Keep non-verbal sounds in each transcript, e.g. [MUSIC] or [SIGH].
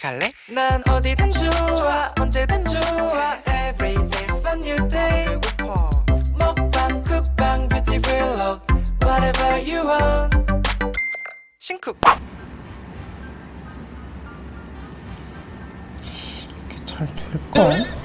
같이 갈래? 난 어디든 좋아 언제든 좋아. Every day's a new day. 배고파. 먹방 쿡방 뷰티 블록 Whatever you want. 싱쿡. 잘 될까?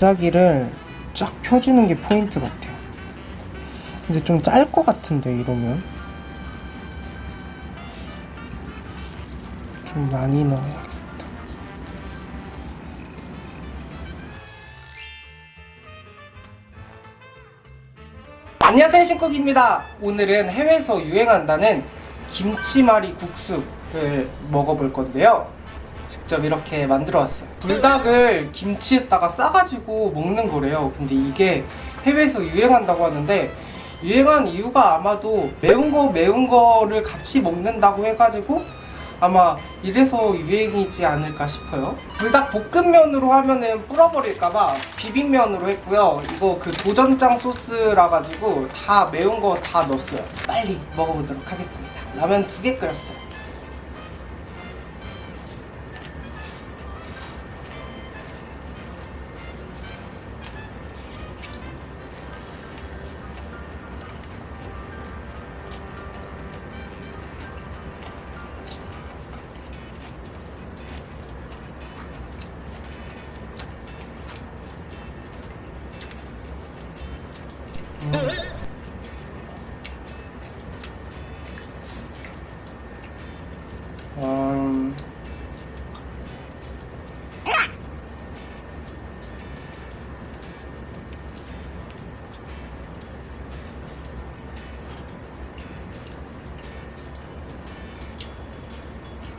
잎사귀를 쫙 펴주는 게 포인트 같아요. 근데 좀 짤 것 같은데 이러면 좀 많이 넣어야겠다. 안녕하세요 신쿡입니다 오늘은 해외에서 유행한다는 김치말이 국수를 먹어볼 건데요 직접 이렇게 만들어 왔어요. 불닭을 김치에다가 싸가지고 먹는 거래요. 근데 이게 해외에서 유행한다고 하는데 유행한 이유가 아마도 매운 거 매운 거를 같이 먹는다고 해가지고 아마 이래서 유행이지 않을까 싶어요. 불닭 볶음면으로 하면은 불어버릴까봐 비빔면으로 했고요. 이거 그 도전장 소스라 가지고 다 매운 거 다 넣었어요. 빨리 먹어보도록 하겠습니다. 라면 두 개 끓였어요 음...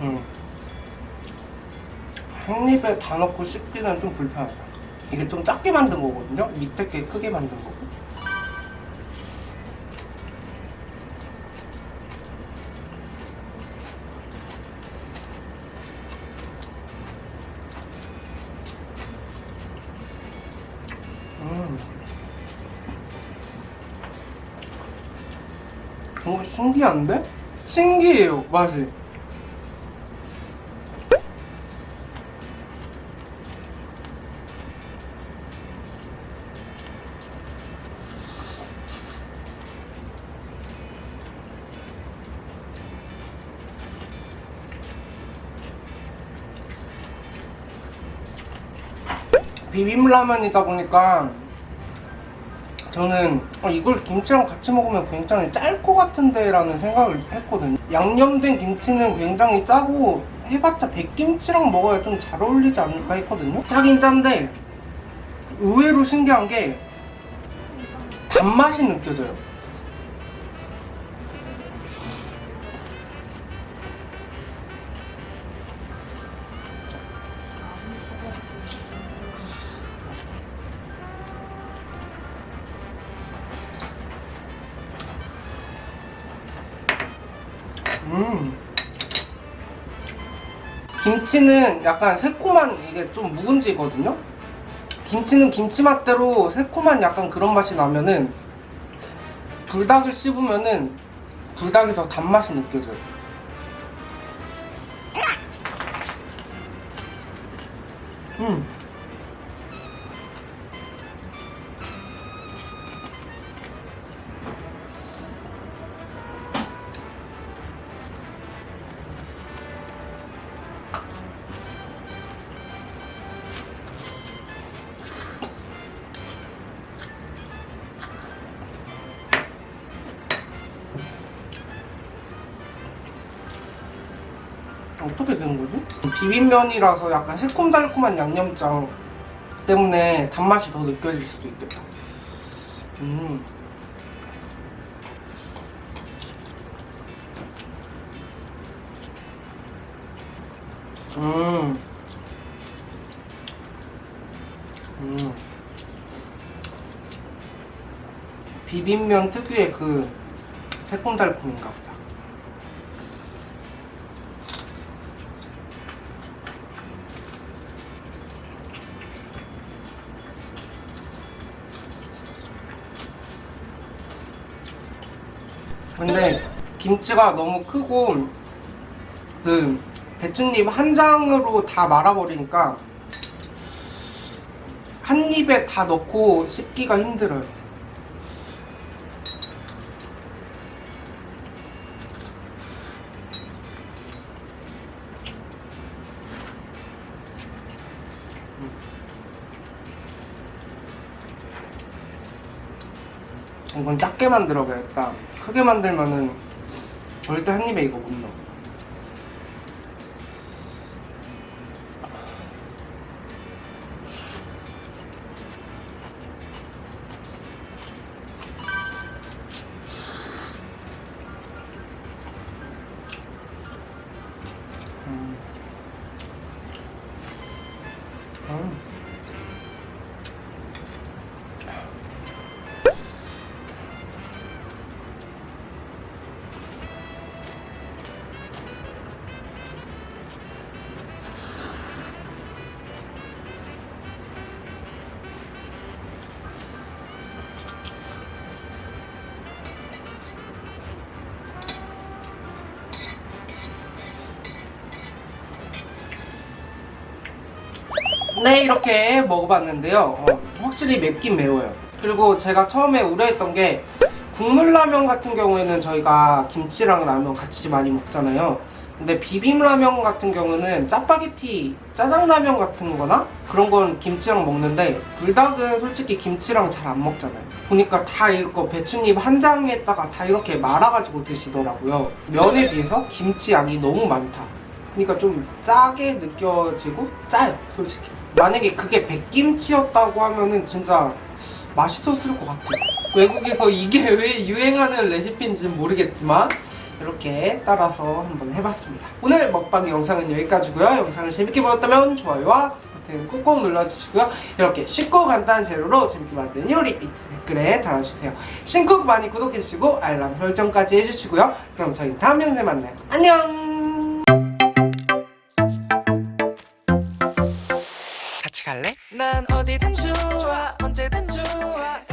음. 한 입에 다 넣고 씹기는 좀 불편하다. 이게 좀 작게 만든 거거든요. 밑에 게 크게 만든 거 어, 신기한데? 신기해요, 맛이. 비빔라면이다 보니까 저는 어, 이걸 김치랑 같이 먹으면 굉장히 짤 것 같은데 라는 생각을 했거든요. 양념된 김치는 굉장히 짜고 해봤자 백김치랑 먹어야 좀 잘 어울리지 않을까 했거든요. 짜긴 짠데 의외로 신기한 게 단맛이 느껴져요 음. 김치는 약간 새콤한 이게 좀 묵은지거든요. 김치는 김치 맛대로 새콤한 약간 그런 맛이 나면은 불닭을 씹으면은 불닭에서 단맛이 느껴져요. 음. 어떻게 된 거지? 비빔면이라서 약간 새콤달콤한 양념장 때문에 단맛이 더 느껴질 수도 있겠다. 음. 음. 음. 비빔면 특유의 그 새콤달콤인가 보다. 근데 김치가 너무 크고 그 배추잎 한 장으로 다 말아버리니까 한 입에 다 넣고 씹기가 힘들어요. 이건 작게 만들어야겠다. 크게 만들면은 절대 한 입에 이거 못 넣어. 음. 음. 네 이렇게 먹어봤는데요. 어, 확실히 맵긴 매워요. 그리고 제가 처음에 우려했던 게 국물라면 같은 경우에는 저희가 김치랑 라면 같이 많이 먹잖아요. 근데 비빔라면 같은 경우는 짜파게티 짜장라면 같은 거나 그런 건 김치랑 먹는데 불닭은 솔직히 김치랑 잘 안 먹잖아요. 보니까 다 이거 배추잎 한 장에다가 다 이렇게 말아가지고 드시더라고요. 면에 비해서 김치 양이 너무 많다. 그러니까 좀 짜게 느껴지고 짜요 솔직히 만약에 그게 백김치였다고 하면은 진짜 맛있었을 것 같아요. 외국에서 이게 [LAUGHS] 왜 유행하는 레시피인지는 모르겠지만 이렇게 따라서 한번 해봤습니다. 오늘 먹방 영상은 여기까지고요. 영상을 재밌게 보셨다면 좋아요와 버튼 꾹꾹 눌러주시고요. 이렇게 쉽고 간단한 재료로 재밌게 만든 요리 비트 댓글에 달아주세요. 신쿡 많이 구독해주시고 알람 설정까지 해주시고요. 그럼 저희 다음 영상에 만나요. 안녕 갈래? 난 어디든 좋아 언제든 좋아